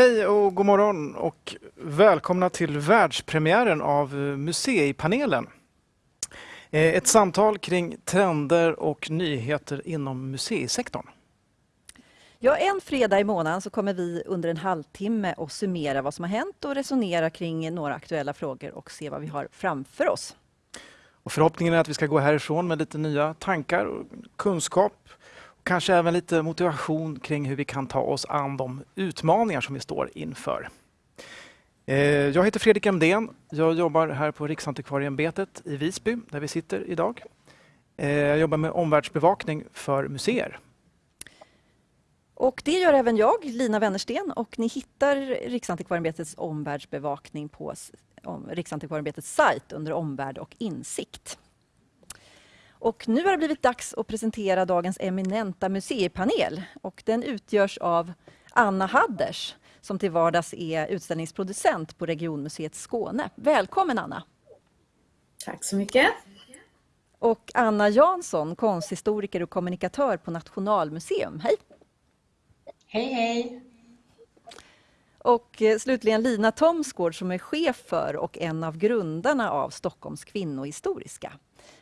Hej och god morgon och välkomna till världspremiären av Museipanelen. Eh, ett samtal kring trender och nyheter inom museisektorn. Ja, en fredag i månaden så kommer vi under en halvtimme att summera vad som har hänt och resonera kring några aktuella frågor och se vad vi har framför oss. Och förhoppningen är att vi ska gå härifrån med lite nya tankar och kunskap. Kanske även lite motivation kring hur vi kan ta oss an de utmaningar som vi står inför. Eh, jag heter Fredrik Emdén. Jag jobbar här på Riksantikvarieämbetet i Visby, där vi sitter idag. Eh, jag jobbar med omvärldsbevakning för museer. Och det gör även jag, Lina Wennersten, och ni hittar Riksantikvarieämbetets omvärldsbevakning på Riksantikvarieämbetets sajt under omvärld och insikt. Och nu har det blivit dags att presentera dagens eminenta museipanel. Och den utgörs av Anna Hadders som till vardags är utställningsproducent på Regionmuseet Skåne. Välkommen Anna! Tack så mycket! Och Anna Jansson, konsthistoriker och kommunikatör på Nationalmuseum. Hej! Hej hej! Och eh, slutligen Lina Thomsgård som är chef för och en av grundarna av Stockholms kvinnohistoriska.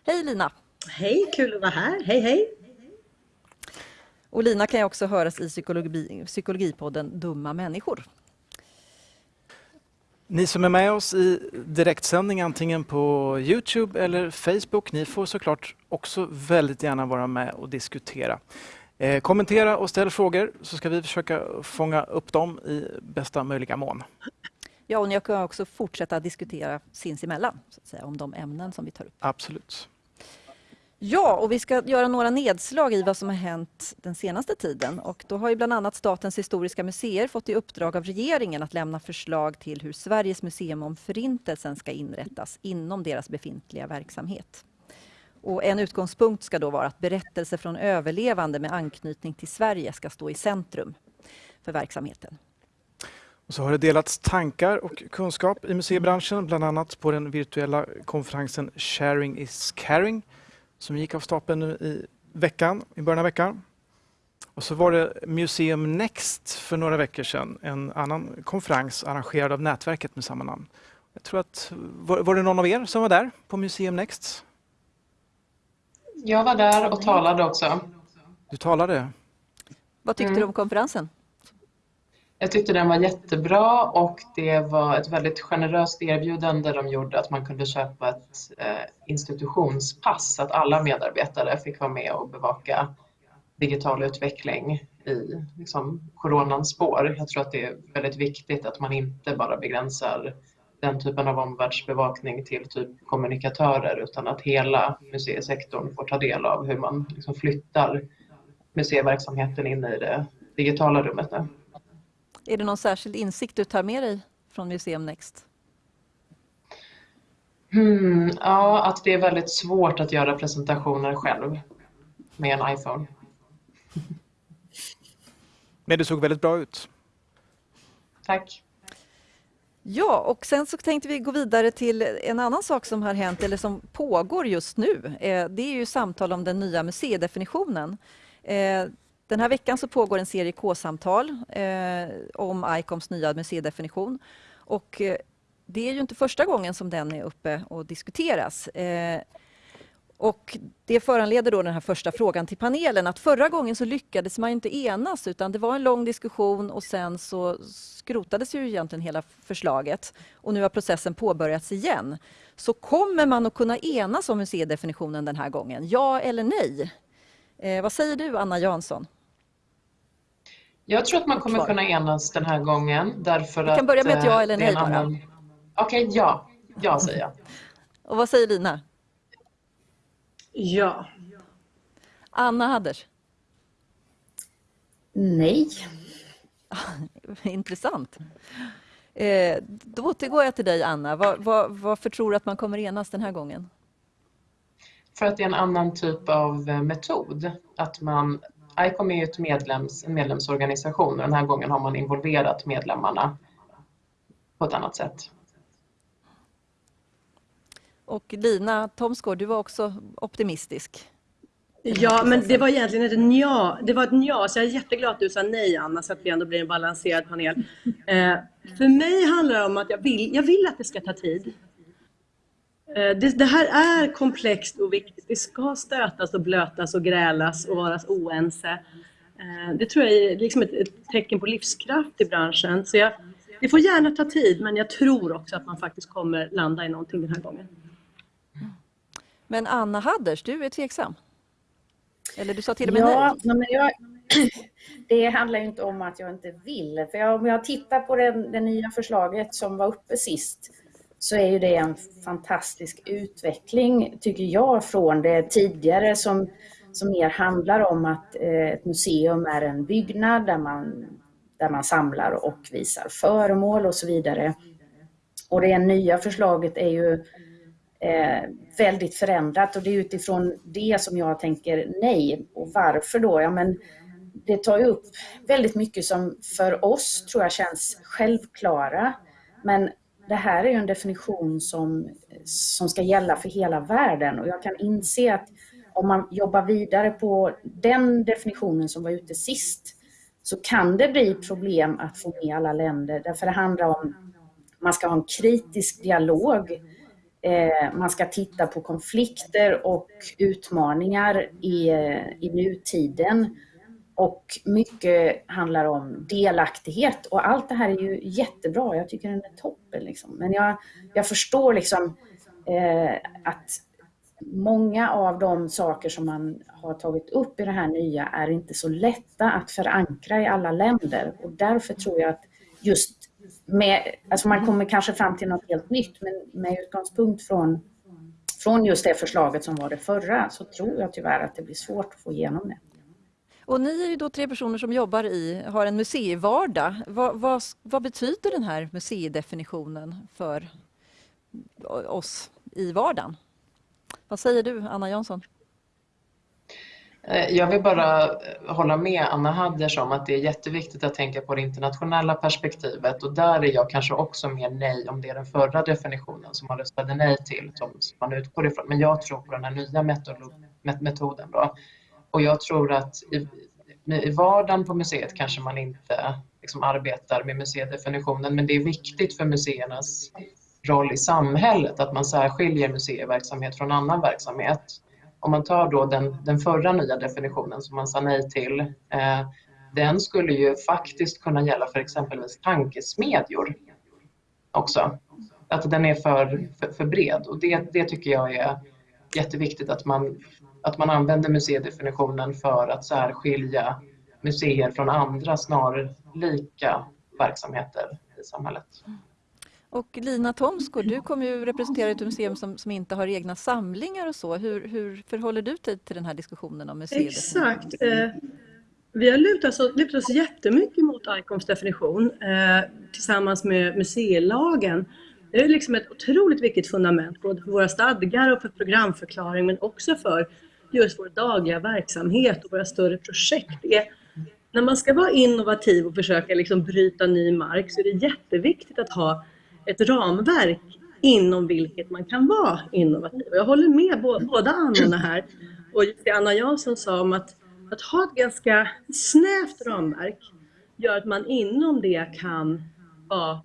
Hej Lina! Hej, kul att vara här. Hej hej! Och Lina kan ju också höras i psykologi, psykologipodden Dumma människor. Ni som är med oss i direktsändning antingen på Youtube eller Facebook, ni får såklart också väldigt gärna vara med och diskutera. Eh, kommentera och ställ frågor så ska vi försöka fånga upp dem i bästa möjliga mån. Ja, och ni kan också fortsätta diskutera sinsemellan så att säga, om de ämnen som vi tar upp. Absolut. Ja, och vi ska göra några nedslag i vad som har hänt den senaste tiden. Och då har ju bland annat Statens historiska museer fått i uppdrag av regeringen att lämna förslag till hur Sveriges museum om Förintelsen ska inrättas inom deras befintliga verksamhet. Och en utgångspunkt ska då vara att berättelser från överlevande med anknytning till Sverige ska stå i centrum för verksamheten. Och så har det delats tankar och kunskap i museibranschen, bland annat på den virtuella konferensen Sharing is caring som gick av stapeln nu i veckan, i början av veckan. Och så var det Museum Next för några veckor sedan, en annan konferens arrangerad av nätverket med samma namn. Jag tror att, var, var det någon av er som var där på Museum Next? Jag var där och talade också. Du talade? Vad tyckte mm. du om konferensen? Jag tyckte den var jättebra och det var ett väldigt generöst erbjudande de gjorde att man kunde köpa ett institutionspass institutionspass, att alla medarbetare fick vara med och bevaka digital utveckling i liksom, coronans spår. Jag tror att det är väldigt viktigt att man inte bara begränsar den typen av omvärldsbevakning till typ kommunikatörer utan att hela museisektorn får ta del av hur man liksom flyttar museiverksamheten in i det digitala rummet nu. Är det någon särskild insikt du tar med dig från Museum Next? Hmm, ja, att det är väldigt svårt att göra presentationer själv med en iPhone. Men det såg väldigt bra ut. Tack. Ja, och sen så tänkte vi gå vidare till en annan sak som har hänt eller som pågår just nu. Eh, det är ju samtal om den nya museidefinitionen. Den här veckan så pågår en serie K-samtal eh, om ICOMs nya museidefinition. Och eh, det är ju inte första gången som den är uppe och diskuteras. Eh, och det föranleder då den här första frågan till panelen att förra gången så lyckades man inte enas utan det var en lång diskussion och sen så skrotades ju egentligen hela förslaget och nu har processen påbörjats igen. Så kommer man att kunna enas om museidefinitionen den här gången? Ja eller nej? Eh, vad säger du Anna Jansson? Jag tror att man kommer kunna enas den här gången därför Vi kan börja med ett ja eller nej bara. Annan... Okej, okay, ja. Ja säger jag. Och vad säger Lina? Ja. Anna Hadders? Nej. Intressant. Eh, då återgår jag till dig, Anna. Var, var, varför tror du att man kommer enas den här gången? För att det är en annan typ av eh, metod. Att man, ICOM är ju ett medlems, en medlemsorganisation och den här gången har man involverat medlemmarna på ett annat sätt. Och Lina Thomsgård, du var också optimistisk. Ja, men det var egentligen ett nja. Det var ett nja, så jag är jätteglad att du sa nej Anna, så att vi ändå blir en balanserad panel. Eh, för mig handlar det om att jag vill, jag vill att det ska ta tid. Eh, det, det, här är komplext och viktigt. Det ska stötas och blötas och grälas och vara oense. Eh, det tror jag är liksom ett, ett, tecken på livskraft i branschen. Så jag, det får gärna ta tid, men jag tror också att man faktiskt kommer landa i någonting den här gången. Men Anna Hadders, du är tveksam? Eller du sa till och med ja, nej? Men jag, det handlar ju inte om att jag inte vill. För jag, om jag tittar på det, det nya förslaget som var uppe sist så är ju det en fantastisk utveckling, tycker jag, från det tidigare som, som mer handlar om att eh, ett museum är en byggnad där man, där man samlar och visar föremål och så vidare. Och det nya förslaget är ju eh, väldigt förändrat och det är utifrån det som jag tänker nej. Och varför då? Ja, men det tar ju upp väldigt mycket som för oss tror jag känns självklara. Men det här är ju en definition som, som ska gälla för hela världen. Och jag kan inse att om man jobbar vidare på den definitionen som var ute sist så kan det bli problem att få med alla länder. Därför det handlar om man ska ha en kritisk dialog. Eh, man ska titta på konflikter och utmaningar i, i nutiden och mycket handlar om delaktighet och allt det här är ju jättebra. Jag tycker den är toppen. Liksom. Men jag, jag förstår liksom eh, att många av de saker som man har tagit upp i det här nya är inte så lätta att förankra i alla länder och därför tror jag att just med, alltså man kommer kanske fram till något helt nytt men med utgångspunkt från, från just det förslaget som var det förra så tror jag tyvärr att det blir svårt att få igenom det. Och ni är ju då tre personer som jobbar i, har en museivardag. Vad, vad, vad betyder den här museidefinitionen för oss i vardagen? Vad säger du, Anna Jansson? Eh, jag vill bara eh, hålla med Anna Hadders om att det är jätteviktigt att tänka på det internationella perspektivet och där är jag kanske också mer nej om det är den förra definitionen som man röstade nej till som man utgår ifrån. Men jag tror på den här nya metoden då. Och jag tror att i, i vardagen på museet kanske man inte liksom arbetar med museidefinitionen men det är viktigt för museernas roll i samhället att man särskiljer museiverksamhet från annan verksamhet. Om man tar då den, den förra nya definitionen som man sa nej till, eh, den skulle ju faktiskt kunna gälla för exempelvis tankesmedjor också. Att den är för, för, för bred och det, det tycker jag är jätteviktigt att man att man använder museidefinitionen för att särskilja museer från andra snarlika verksamheter i samhället. Och Lina Thomsgård, du kommer ju representera ett museum som, som inte har egna samlingar och så. Hur, hur förhåller du dig till den här diskussionen om museidefinition? Exakt. Eh, vi har lutat oss, lutat oss jättemycket mot ICOMs definition eh, tillsammans med museilagen. Det är liksom ett otroligt viktigt fundament både för våra stadgar och för programförklaring men också för just vår dagliga verksamhet och våra större projekt. är, när man ska vara innovativ och försöka liksom bryta ny mark så är det jätteviktigt att ha ett ramverk inom vilket man kan vara innovativ. Jag håller med båda Annorna här och det Anna Jansson sa om att, att ha ett ganska snävt ramverk gör att man inom det kan vara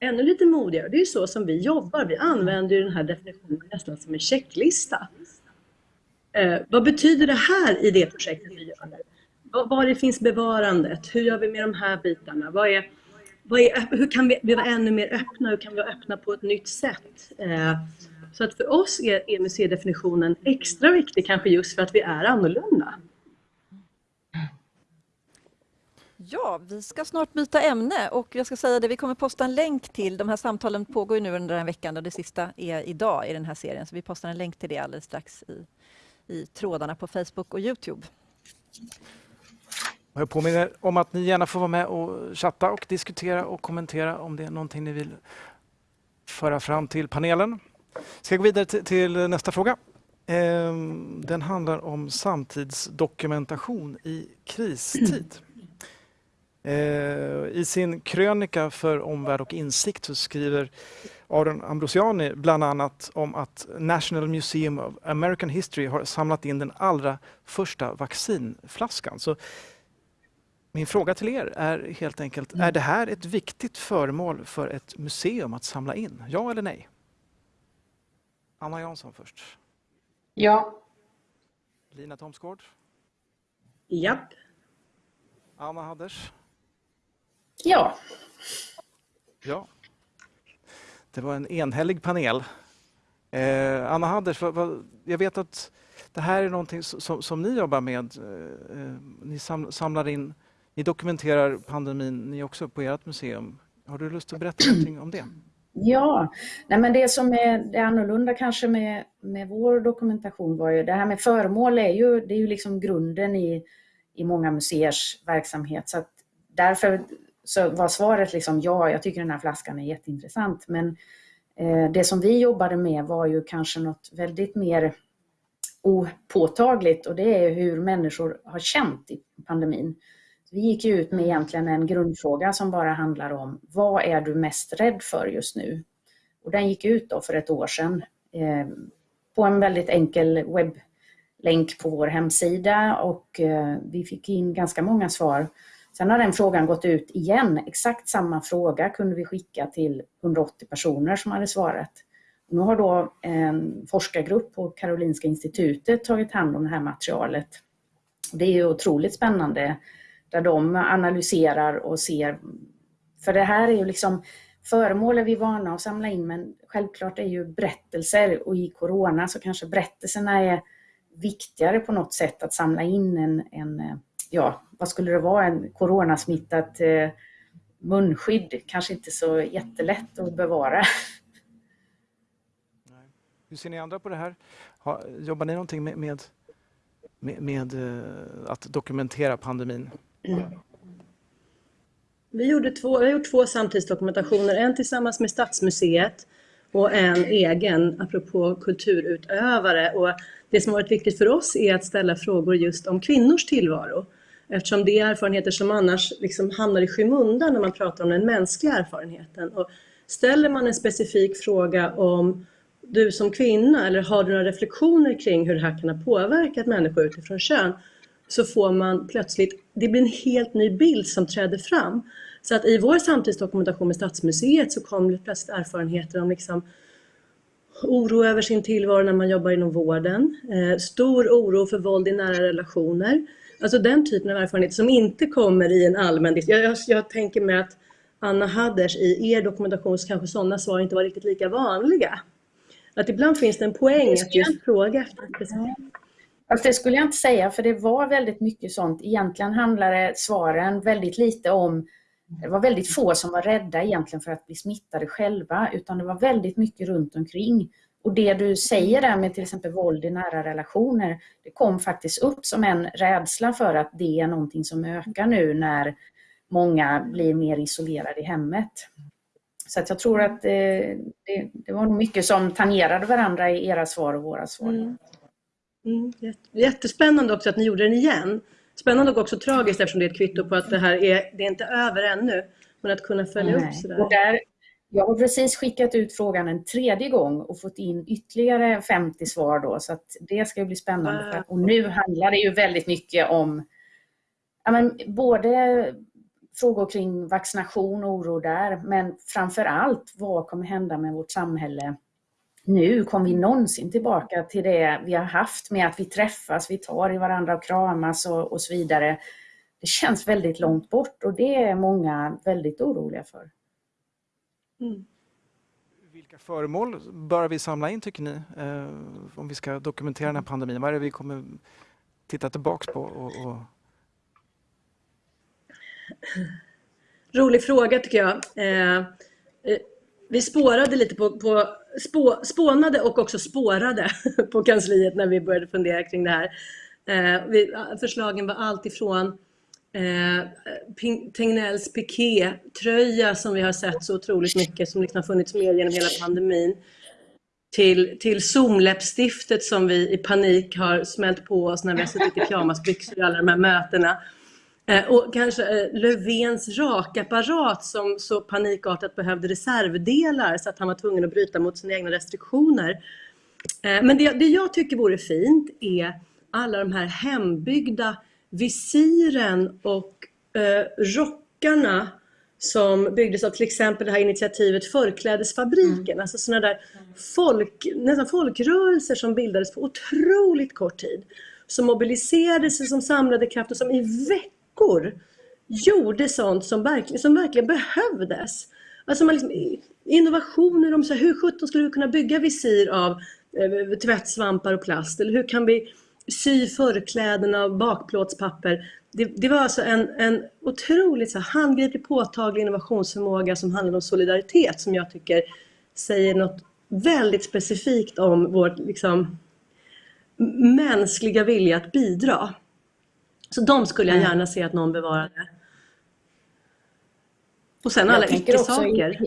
ännu lite modigare. Det är så som vi jobbar. Vi använder den här definitionen nästan som en checklista. Eh, vad betyder det här i det projektet vi gör nu? Var, var det finns bevarandet? Hur gör vi med de här bitarna? Vad är, vad är, hur kan vi vara ännu mer öppna? Hur kan vi vara öppna på ett nytt sätt? Eh, så att för oss är, är museidefinitionen extra viktig kanske just för att vi är annorlunda. Ja, vi ska snart byta ämne och jag ska säga det, vi kommer posta en länk till, de här samtalen pågår ju nu under den här veckan och det sista är idag i den här serien, så vi postar en länk till det alldeles strax i i trådarna på Facebook och Youtube. Jag påminner om att ni gärna får vara med och chatta och diskutera och kommentera om det är någonting ni vill föra fram till panelen. Ska jag gå vidare till nästa fråga. Ehm, den handlar om samtidsdokumentation i kristid. Eh, I sin krönika för Omvärld och insikt så skriver Aron Ambrosiani bland annat om att National Museum of American History har samlat in den allra första vaccinflaskan. Så min fråga till er är helt enkelt, är det här ett viktigt föremål för ett museum att samla in? Ja eller nej? Anna Jansson först. Ja. Lina Thomsgård? Japp. Anna Hadders? Ja. Ja. Det var en enhällig panel. Eh, Anna Hadders, vad, vad, jag vet att det här är någonting som, som ni jobbar med. Eh, eh ni sam, samlar in, ni dokumenterar pandemin ni också på ert museum. Har du lust att berätta någonting om det? Ja, nej men det som är det annorlunda kanske med, med vår dokumentation var ju det här med föremål är ju, det är ju liksom grunden i, i många museers verksamhet. Så att därför så var svaret liksom ja, jag tycker den här flaskan är jätteintressant. Men eh, det som vi jobbade med var ju kanske något väldigt mer opåtagligt och det är hur människor har känt i pandemin. Vi gick ut med egentligen en grundfråga som bara handlar om vad är du mest rädd för just nu? Och den gick ut då för ett år sedan eh, på en väldigt enkel webblänk på vår hemsida och eh, vi fick in ganska många svar. Sen har den frågan gått ut igen. Exakt samma fråga kunde vi skicka till 180 personer som hade svarat. Nu har då en forskargrupp på Karolinska institutet tagit hand om det här materialet. Det är ju otroligt spännande där de analyserar och ser. För det här är ju liksom föremål är vi vana att samla in men självklart är ju berättelser och i Corona så kanske berättelserna är viktigare på något sätt att samla in en, en eh, ja, vad skulle det vara, en coronasmittat eh, munskydd. Kanske inte så jättelätt att bevara. Hur ser ni andra på det här? jobbar ni någonting med, med, med, med eh, att dokumentera pandemin? Vi, gjorde två, vi har gjort två samtidsdokumentationer, en tillsammans med Stadsmuseet och en egen, apropå kulturutövare. Och det som har varit viktigt för oss är att ställa frågor just om kvinnors tillvaro. Eftersom det är erfarenheter som annars liksom hamnar i skymundan när man pratar om den mänskliga erfarenheten. Och ställer man en specifik fråga om du som kvinna eller har du några reflektioner kring hur det här kan ha påverkat människor utifrån kön så får man plötsligt, det blir en helt ny bild som träder fram. Så att i vår samtidsdokumentation med Stadsmuseet så kom det plötsligt erfarenheter om liksom oro över sin tillvaro när man jobbar inom vården, eh, stor oro för våld i nära relationer. Alltså den typen av erfarenhet som inte kommer i en allmän... Jag, jag, jag tänker mig att Anna Hadders, i er dokumentation så kanske sådana svar inte var riktigt lika vanliga. Att ibland finns det en poäng att just fråga efter Fast det skulle jag inte säga, för det var väldigt mycket sånt. Egentligen handlade svaren väldigt lite om det var väldigt få som var rädda egentligen för att bli smittade själva, utan det var väldigt mycket runt omkring. Och det du säger där med till exempel våld i nära relationer, det kom faktiskt upp som en rädsla för att det är någonting som ökar nu när många blir mer isolerade i hemmet. Så att jag tror att det, det, det var mycket som tangerade varandra i era svar och våra svar. Mm. Mm, jättespännande också att ni gjorde den igen. Spännande och också tragiskt eftersom det är ett kvitto på att det här är, det är inte över ännu. Men att kunna följa Nej. upp sådär. Och där, jag har precis skickat ut frågan en tredje gång och fått in ytterligare 50 svar då, så det ska bli spännande. Och nu handlar det ju väldigt mycket om ja, men, både frågor kring vaccination och oro där, men framför allt vad kommer hända med vårt samhälle nu? Kommer vi någonsin tillbaka till det vi har haft med att vi träffas, vi tar i varandra och kramas och, och så vidare? Det känns väldigt långt bort och det är många väldigt oroliga för. Mm. Vilka föremål bör vi samla in tycker ni? Eh, om vi ska dokumentera den här pandemin. Vad är det vi kommer titta tillbaks på? Och, och... Rolig fråga tycker jag. Eh, eh, vi spårade lite på, på spå, spånade och också spårade på kansliet när vi började fundera kring det här. Eh, vi, förslagen var allt ifrån eh, Tegnells piké-tröja som vi har sett så otroligt mycket, som liksom har funnits med genom hela pandemin, till, till Zoom-läppstiftet som vi i panik har smält på oss när vi har suttit i pyjamasbyxor i alla de här mötena. Eh, och kanske eh, Löfvens rakapparat som så panikartat behövde reservdelar så att han var tvungen att bryta mot sina egna restriktioner. Eh, men det, det jag tycker vore fint är alla de här hembyggda visiren och eh, rockarna som byggdes av till exempel det här initiativet Förklädesfabriken, mm. alltså sådana där folk, nästan folkrörelser som bildades på otroligt kort tid. Som mobiliserade sig, som samlade kraft och som i veckor gjorde sånt som verkligen, som verkligen behövdes. Alltså man liksom, innovationer om så här, hur sjutton skulle vi kunna bygga visir av eh, tvättsvampar och plast? Eller hur kan vi sy förklädena av bakplåtspapper? det, det, var alltså en, en otroligt så handgriplig, påtaglig innovationsförmåga som handlar om solidaritet som jag tycker säger något väldigt specifikt om vår liksom, mänskliga vilja att bidra. Så de skulle jag mm. gärna se att någon bevarade. Och sen alla icke-saker.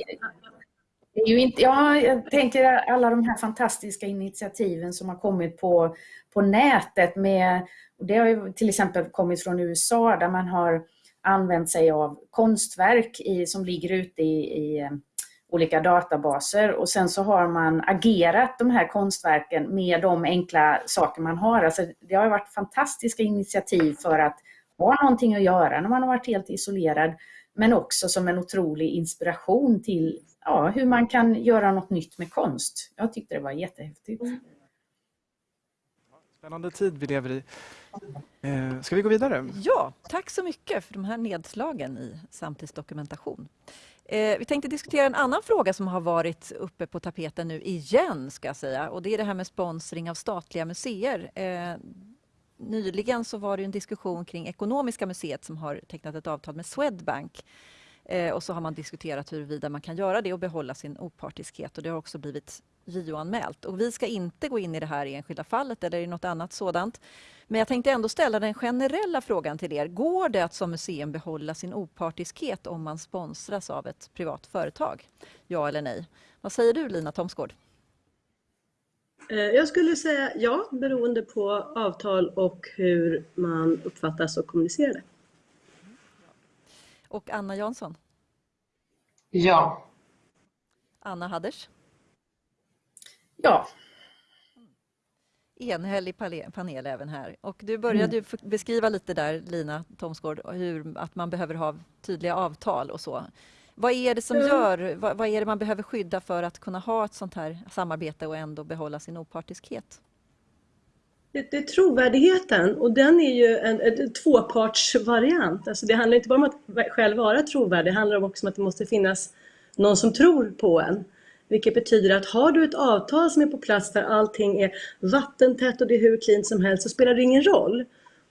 Ja, jag tänker alla de här fantastiska initiativen som har kommit på, på nätet med och det har ju till exempel kommit från USA där man har använt sig av konstverk i, som ligger ute i, i eh, olika databaser och sen så har man agerat de här konstverken med de enkla saker man har. Alltså det har varit fantastiska initiativ för att ha någonting att göra när man har varit helt isolerad men också som en otrolig inspiration till ja, hur man kan göra något nytt med konst. Jag tyckte det var jättehäftigt. Mm. Spännande tid vi lever i. Eh, ska vi gå vidare? Ja, tack så mycket för de här nedslagen i samtidsdokumentation. Eh, vi tänkte diskutera en annan fråga som har varit uppe på tapeten nu igen, ska jag säga. Och det är det här med sponsring av statliga museer. Eh, nyligen så var det en diskussion kring Ekonomiska museet som har tecknat ett avtal med Swedbank. Eh, och så har man diskuterat huruvida man kan göra det och behålla sin opartiskhet. Och det har också blivit JO-anmält. Och vi ska inte gå in i det här enskilda fallet eller i något annat sådant. Men jag tänkte ändå ställa den generella frågan till er. Går det att som museum behålla sin opartiskhet om man sponsras av ett privat företag? Ja eller nej? Vad säger du Lina Thomsgård? Eh, jag skulle säga ja, beroende på avtal och hur man uppfattas och kommunicerar det. Och Anna Jansson? Ja. Anna Hadders? Ja. Enhällig panel även här. Och du började mm. beskriva lite där, Lina Thomsgård, hur, att man behöver ha tydliga avtal och så. Vad är det som mm. gör, vad, vad, är det man behöver skydda för att kunna ha ett sånt här samarbete och ändå behålla sin opartiskhet? Det, det är trovärdigheten och den är ju en, en tvåpartsvariant. Alltså det handlar inte bara om att själv vara trovärdig, det handlar också om att det måste finnas någon som tror på en. Vilket betyder att har du ett avtal som är på plats där allting är vattentätt och det är hur klint som helst så spelar det ingen roll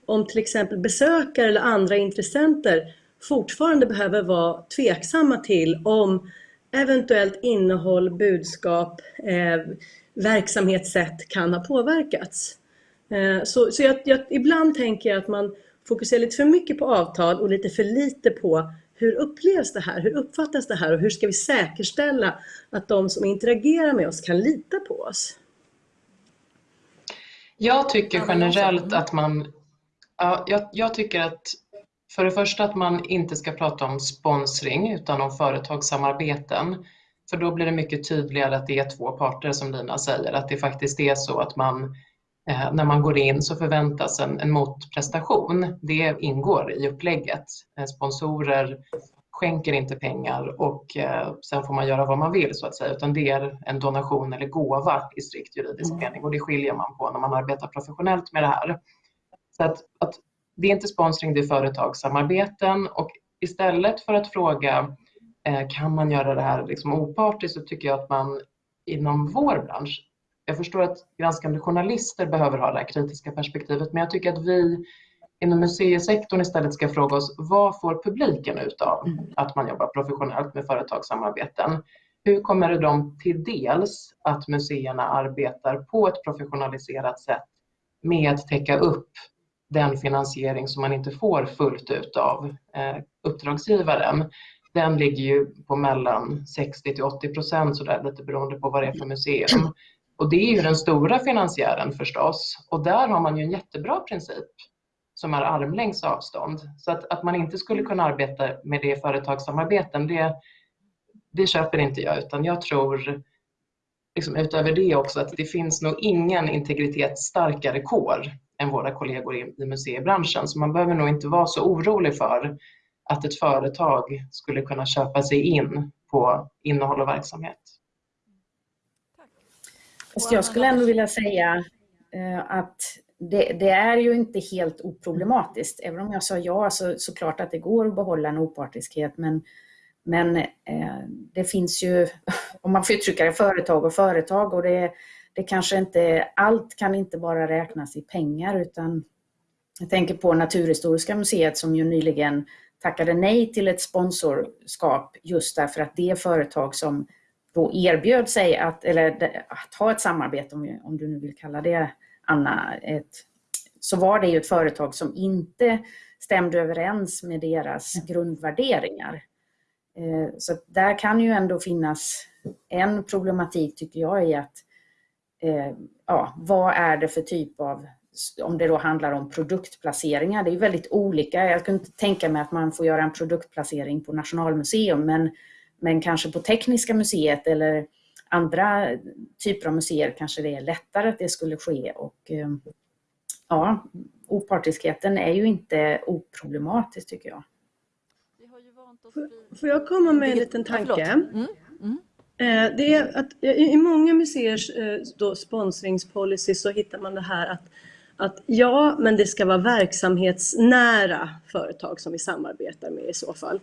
om till exempel besökare eller andra intressenter fortfarande behöver vara tveksamma till om eventuellt innehåll, budskap, eh, verksamhetssätt kan ha påverkats. Eh, så så jag, jag, ibland tänker jag att man fokuserar lite för mycket på avtal och lite för lite på hur upplevs det här? Hur uppfattas det här? Och hur ska vi säkerställa att de som interagerar med oss kan lita på oss? Jag tycker generellt att man... Ja, jag, jag tycker att för det första att man inte ska prata om sponsring utan om företagssamarbeten. För då blir det mycket tydligare att det är två parter som Lina säger, att det faktiskt är så att man när man går in så förväntas en, en motprestation. Det ingår i upplägget. Eh, sponsorer skänker inte pengar och eh, sen får man göra vad man vill så att säga, utan det är en donation eller gåva i strikt juridisk mm. mening och det skiljer man på när man arbetar professionellt med det här. Så att, att det är inte sponsring, det är företagssamarbeten och istället för att fråga eh, kan man göra det här liksom opartiskt så tycker jag att man inom vår bransch jag förstår att granskande journalister behöver ha det här kritiska perspektivet, men jag tycker att vi inom museisektorn istället ska fråga oss vad får publiken ut av mm. att man jobbar professionellt med företagssamarbeten? Hur kommer det dem till dels att museerna arbetar på ett professionaliserat sätt med att täcka upp den finansiering som man inte får fullt ut av eh, uppdragsgivaren? Den ligger ju på mellan 60 till 80 procent, lite beroende på vad det är för museum. Och det är ju den stora finansiären förstås. Och där har man ju en jättebra princip som är armlängds avstånd. Så att, att man inte skulle kunna arbeta med det i företagssamarbeten, det, det köper inte jag utan jag tror liksom utöver det också att det finns nog ingen integritetsstarkare kår än våra kollegor i, i museibranschen. Så man behöver nog inte vara så orolig för att ett företag skulle kunna köpa sig in på innehåll och verksamhet. Fast jag skulle ändå vilja säga eh, att det, det, är ju inte helt oproblematiskt. Även om jag sa ja så, såklart att det går att behålla en opartiskhet. Men, men eh, det finns ju, om man får uttrycka det, företag och företag. Och det, det kanske inte, allt kan inte bara räknas i pengar utan jag tänker på Naturhistoriska museet som ju nyligen tackade nej till ett sponsorskap just därför att det företag som då erbjöd sig att, eller att ha ett samarbete, om, om du nu vill kalla det Anna, ett, så var det ju ett företag som inte stämde överens med deras grundvärderingar. Eh, så där kan ju ändå finnas en problematik tycker jag i att eh, ja, vad är det för typ av, om det då handlar om produktplaceringar, det är väldigt olika. Jag kunde inte tänka mig att man får göra en produktplacering på Nationalmuseum, men, men kanske på Tekniska museet eller andra typer av museer kanske det är lättare att det skulle ske. Och, eh, ja, opartiskheten är ju inte oproblematisk tycker jag. Får jag komma med en liten tanke? Mm. Mm. Eh, det är att i många museers eh, då sponsringspolicy så hittar man det här att, att ja, men det ska vara verksamhetsnära företag som vi samarbetar med i så fall.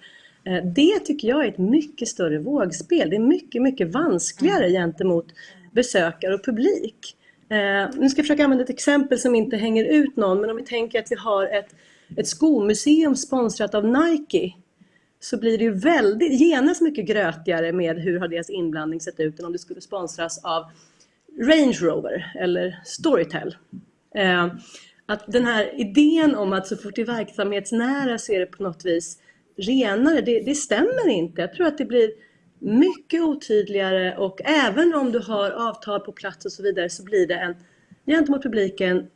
Eh, det tycker jag är ett mycket större vågspel. Det är mycket, mycket vanskligare mm. gentemot besökare och publik. Nu ska jag försöka använda ett exempel som inte hänger ut någon, men om vi tänker att vi har ett, ett skomuseum sponsrat av Nike så blir det ju väldigt, genast mycket grötigare med hur har deras inblandning sett ut än om det skulle sponsras av Range Rover eller Storytel. Eh, att den här idén om att så fort det är verksamhetsnära så är det på något vis renare, det, det stämmer inte. Jag tror att det blir mycket otydligare och även om du har avtal på plats och så vidare så blir det en gentemot publiken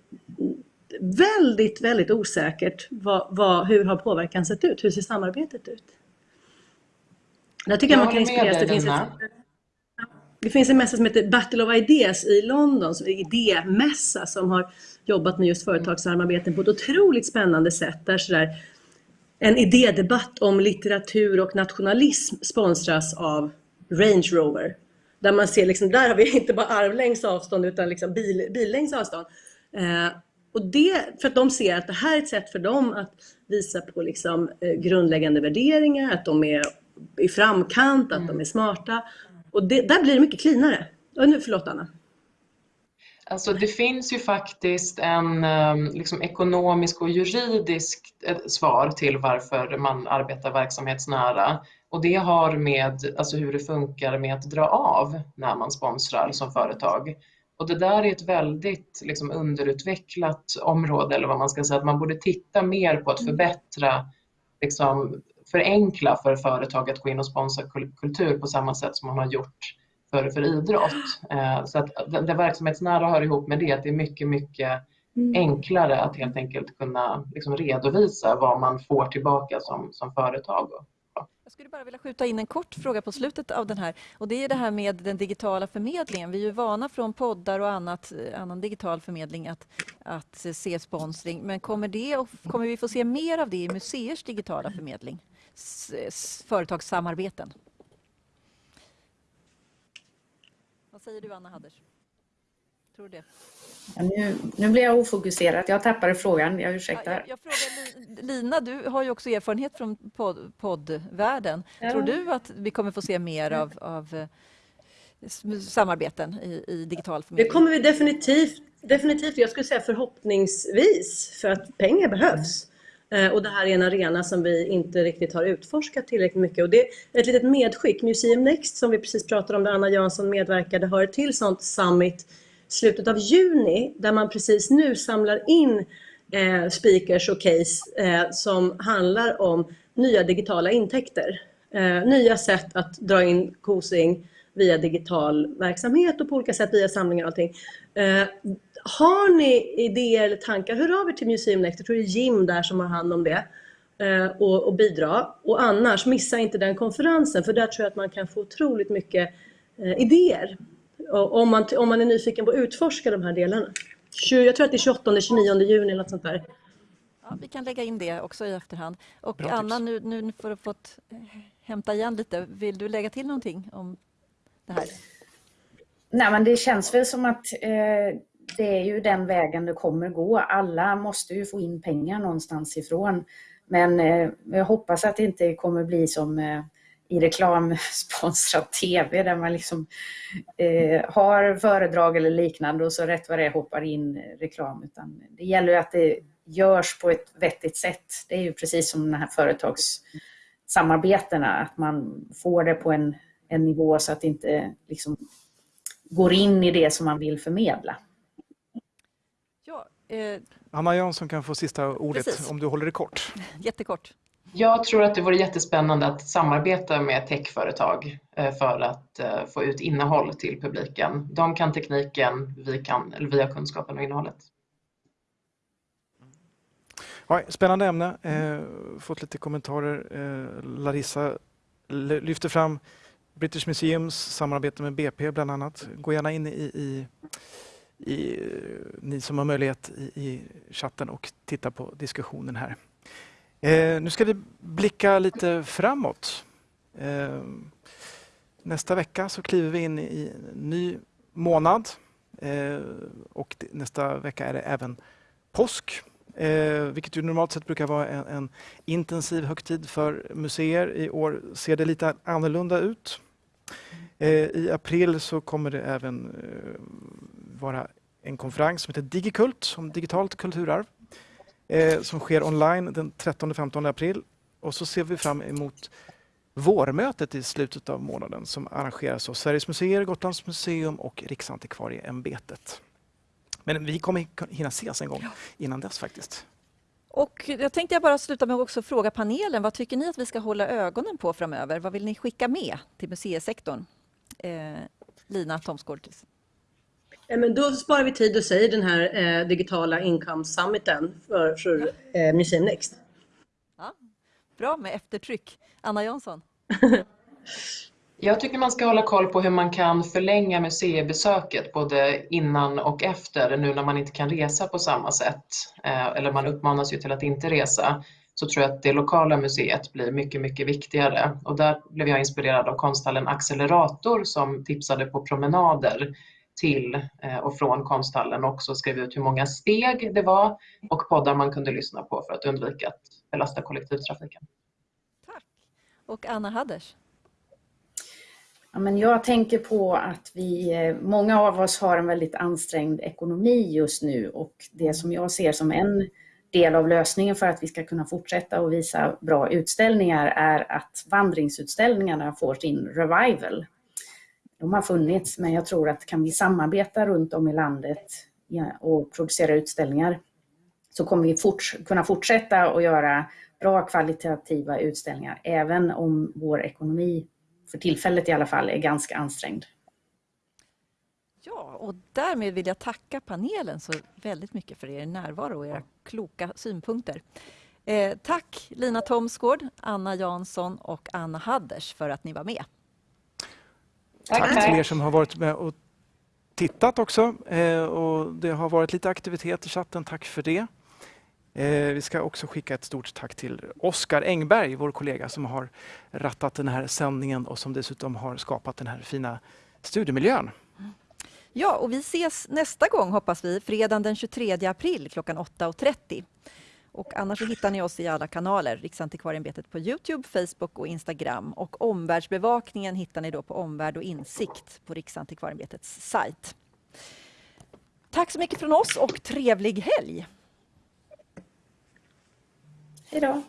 väldigt, väldigt osäkert vad, vad, hur har påverkan sett ut? Hur ser samarbetet ut? Jag tycker jag man kan inspireras. Det finns, ett, det finns en mässa som heter Battle of Ideas i London, som är idémässa som har jobbat med just företagssamarbeten på ett otroligt spännande sätt. Där sådär, en idédebatt om litteratur och nationalism sponsras av Range Rover. Där man ser, liksom, där har vi inte bara armlängds avstånd utan liksom bil, billängds avstånd. Eh, och det, för att de ser att det här är ett sätt för dem att visa på liksom, eh, grundläggande värderingar, att de är i framkant, att mm. de är smarta. Och det, där blir det mycket cleanare. nu, förlåt Anna. Alltså det finns ju faktiskt en ehm, liksom, ekonomisk och juridisk eh, svar till varför man arbetar verksamhetsnära. Och det har med alltså, hur det funkar med att dra av när man sponsrar som företag. Och det där är ett väldigt liksom, underutvecklat område, eller vad man ska säga, att man borde titta mer på att mm. förbättra, liksom, förenkla för företag att gå in och sponsra kultur på samma sätt som man har gjort för, för idrott. Eh, så att det, det verksamhetsnära hör ihop med det, att det är mycket, mycket mm. enklare att helt enkelt kunna liksom redovisa vad man får tillbaka som, som företag. Jag skulle bara vilja skjuta in en kort fråga på slutet av den här. Och Det är det här med den digitala förmedlingen. Vi är ju vana från poddar och annat, annan digital förmedling att, att se sponsring. Men kommer, det, kommer vi få se mer av det i museers digitala förmedling? S företagssamarbeten? Vad säger du, Anna Hadders? Tror du det? Ja, nu, nu blir jag ofokuserad. Jag tappade frågan. Jag ursäktar. Ja, jag, jag frågar Lina, du har ju också erfarenhet från podd, poddvärlden. Ja. Tror du att vi kommer få se mer av, av eh, samarbeten i, i digital förmedling? Det kommer vi definitivt. Definitivt. Jag skulle säga förhoppningsvis, för att pengar behövs. Eh, och det här är en arena som vi inte riktigt har utforskat tillräckligt mycket. Och det är ett litet medskick. Museum Next som vi precis pratade om, där Anna Jansson medverkade, har ett till sånt summit slutet av juni där man precis nu samlar in eh, speakers och case eh, som handlar om nya digitala intäkter. Eh, nya sätt att dra in kosing via digital verksamhet och på olika sätt via samlingar och allting. Eh, Eh, har ni idéer eller tankar, hör av er till Museum Next. Jag tror det är Jim där som har hand om det eh, och, och bidra. Och annars, missa inte den konferensen för där tror jag att man kan få otroligt mycket eh, idéer. Om, man, om man är nyfiken på att utforska de här delarna. Jag tror att det är 28-29 juni eller något sånt där. Ja, vi kan lägga in det också i efterhand. Och Bra Anna, nu, nu för att få hämta igen lite, vill du lägga till någonting om det här? Nej, men det känns väl som att eh, det är ju den vägen det kommer gå. Alla måste ju få in pengar någonstans ifrån. Men eh, jag hoppas att det inte kommer bli som eh, i reklamsponsrad TV där man liksom eh, har föredrag eller liknande och så rätt vad det är hoppar in reklam. Utan det gäller ju att det görs på ett vettigt sätt. Det är ju precis som de här företagssamarbetena, att man får det på en, en nivå så att det inte liksom går in i det som man vill förmedla. Eh... Anna Jansson kan få sista ordet Precis. om du håller det kort. Jättekort. Jag tror att det vore jättespännande att samarbeta med techföretag eh, för att eh, få ut innehåll till publiken. De kan tekniken, vi, kan, eller vi har kunskapen och innehållet. Ja, spännande ämne. Eh, fått lite kommentarer. Eh, Larissa lyfter fram British Museums samarbete med BP bland annat. Gå gärna in i, i, i ni som har möjlighet i, i, chatten och titta på diskussionen här. Eh, nu ska vi blicka lite framåt. Eh, nästa vecka så kliver vi in i en ny månad eh, och nästa vecka är det även påsk. Eh, vilket ju normalt sett brukar vara en, en, intensiv högtid för museer. I år ser det lite annorlunda ut. Eh, I april så kommer det även eh, vara en konferens som heter Digikult om digitalt kulturarv eh, som sker online den 13-15 april. Och så ser vi fram emot vårmötet i slutet av månaden som arrangeras av Sveriges museer, Gotlands museum och Riksantikvarieämbetet. Men vi kommer hinna ses en gång innan dess faktiskt. Och jag tänkte jag bara sluta med att också fråga panelen, vad tycker ni att vi ska hålla ögonen på framöver? Vad vill ni skicka med till museisektorn? Eh, Lina Thomsgård. Ja, men då sparar vi tid och säger den här eh, digitala income summiten för, för eh, Museum Next. Ja, bra med eftertryck. Anna Jansson? Jag tycker man ska hålla koll på hur man kan förlänga museibesöket både innan och efter nu när man inte kan resa på samma sätt. Eh, eller man uppmanas ju till att inte resa. Så tror jag att det lokala museet blir mycket, mycket viktigare. Och där blev jag inspirerad av konsthallen Accelerator som tipsade på promenader till eh, och från konsthallen och också skrev ut hur många steg det var och poddar man kunde lyssna på för att undvika att belasta kollektivtrafiken. Tack. Och Anna Hadders? Ja, men jag tänker på att vi, eh, många av oss har en väldigt ansträngd ekonomi just nu och det som jag ser som en del av lösningen för att vi ska kunna fortsätta och visa bra utställningar är att vandringsutställningarna får sin revival. De har funnits, men jag tror att kan vi samarbeta runt om i landet och producera utställningar så kommer vi forts kunna fortsätta att göra bra kvalitativa utställningar, även om vår ekonomi för tillfället i alla fall är ganska ansträngd. Ja, och därmed vill jag tacka panelen så väldigt mycket för er närvaro och era kloka synpunkter. Eh, tack Lina Thomsgård, Anna Jansson och Anna Hadders för att ni var med. Tack, tack till er som har varit med och tittat också. Eh, och det har varit lite aktivitet i chatten, tack för det. Eh, vi ska också skicka ett stort tack till Oskar Engberg, vår kollega som har rattat den här sändningen och som dessutom har skapat den här fina studiemiljön. Ja, och vi ses nästa gång hoppas vi, fredagen den 23 april klockan 8.30. Och annars så hittar ni oss i alla kanaler, Riksantikvarieämbetet på Youtube, Facebook och Instagram. Och omvärldsbevakningen hittar ni då på Omvärld och insikt på Riksantikvarieämbetets sajt. Tack så mycket från oss och trevlig helg! Hej då!